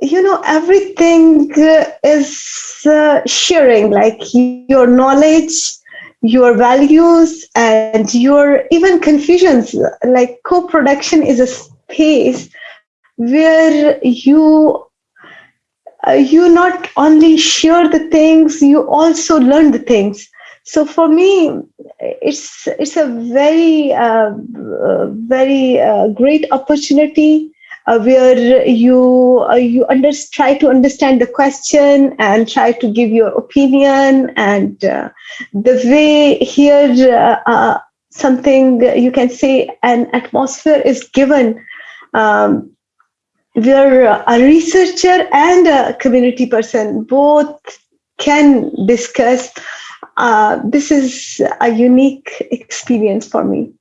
you know everything is uh, sharing like your knowledge your values and your even confusions. Like co-production is a space where you uh, you not only share the things you also learn the things. So for me it's it's a very uh, very uh, great opportunity uh, where you uh, you under, try to understand the question and try to give your opinion and uh, the way here uh, uh, something you can say an atmosphere is given. Um, where a researcher and a community person. Both can discuss uh, this is a unique experience for me